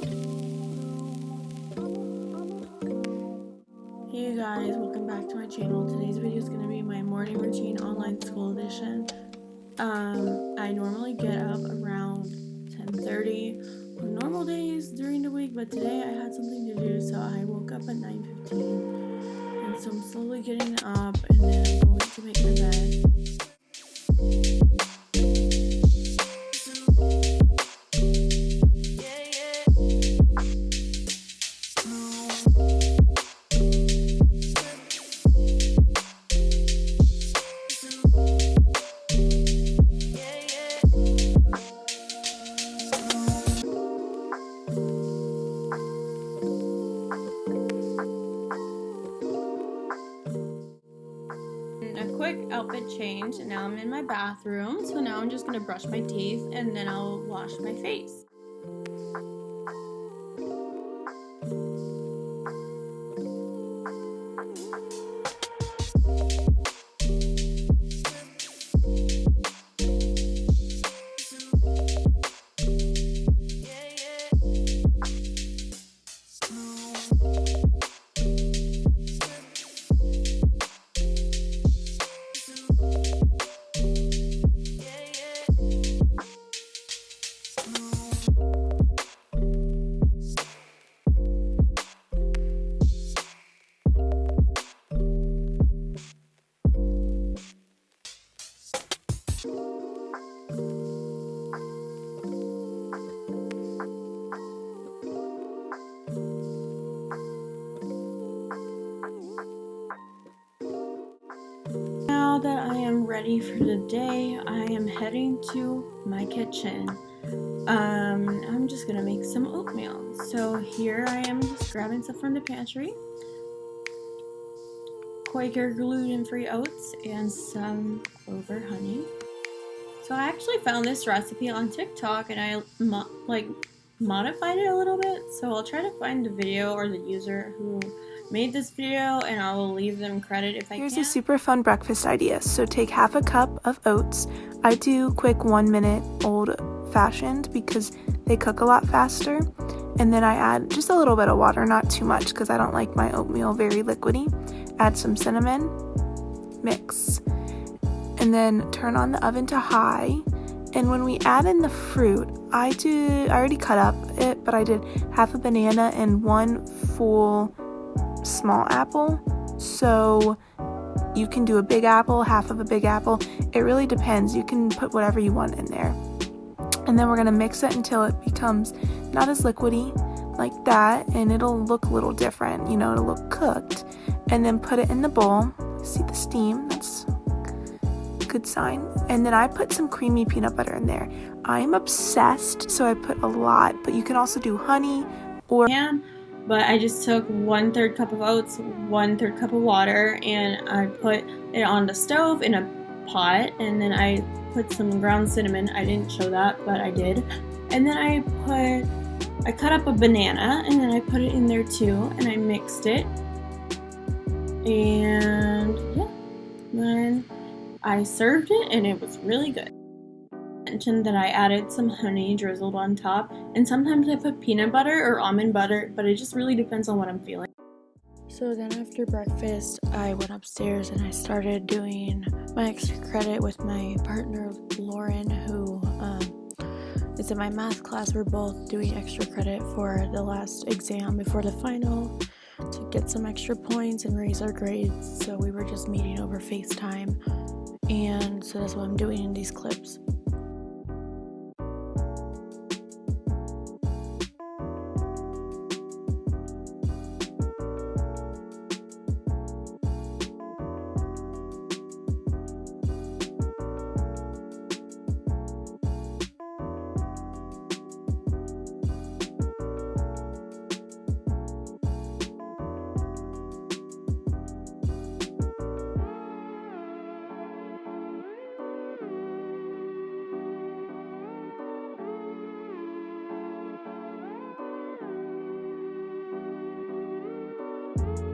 Hey guys, welcome back to my channel. Today's video is going to be my morning routine online school edition. Um, I normally get up around 10.30 on normal days during the week, but today I had something to do, so I woke up at 9.15. And so I'm slowly getting up, and then outfit change and now I'm in my bathroom. So now I'm just gonna brush my teeth and then I'll wash my face. Ready for the day, I am heading to my kitchen. Um, I'm just gonna make some oatmeal. So here I am just grabbing stuff from the pantry. Quaker gluten-free oats and some clover honey. So I actually found this recipe on TikTok and I mo like modified it a little bit. So I'll try to find the video or the user who made this video and I will leave them credit if I Here's can. Here's a super fun breakfast idea. So take half a cup of oats. I do quick one minute old fashioned because they cook a lot faster. And then I add just a little bit of water, not too much because I don't like my oatmeal very liquidy. Add some cinnamon, mix and then turn on the oven to high. And when we add in the fruit, I do I already cut up it, but I did half a banana and one full small apple. So you can do a big apple, half of a big apple. It really depends. You can put whatever you want in there. And then we're gonna mix it until it becomes not as liquidy like that and it'll look a little different, you know, it'll look cooked. And then put it in the bowl. See the steam? That's good sign. And then I put some creamy peanut butter in there. I'm obsessed, so I put a lot, but you can also do honey or can, but I just took one third cup of oats, one third cup of water, and I put it on the stove in a pot, and then I put some ground cinnamon. I didn't show that, but I did. And then I put, I cut up a banana, and then I put it in there too, and I mixed it. And yeah, then I served it and it was really good. Mentioned that I added some honey drizzled on top and sometimes I put peanut butter or almond butter but it just really depends on what I'm feeling. So then after breakfast I went upstairs and I started doing my extra credit with my partner Lauren who um, is in my math class. We're both doing extra credit for the last exam before the final to get some extra points and raise our grades. So we were just meeting over FaceTime and so that's what I'm doing in these clips. Bye.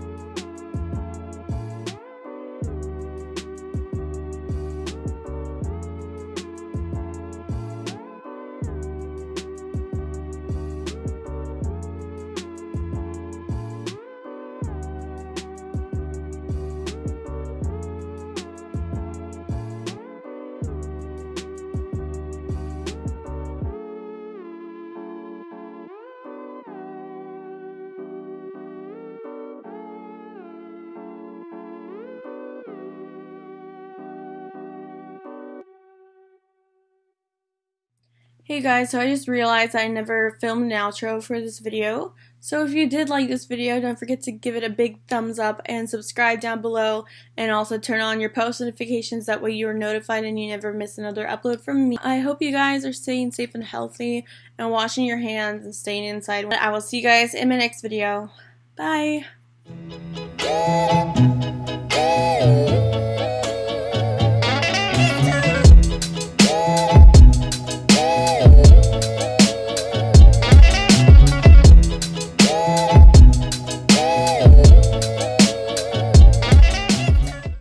Hey guys, so I just realized I never filmed an outro for this video. So if you did like this video, don't forget to give it a big thumbs up and subscribe down below and also turn on your post notifications that way you are notified and you never miss another upload from me. I hope you guys are staying safe and healthy and washing your hands and staying inside. I will see you guys in my next video. Bye!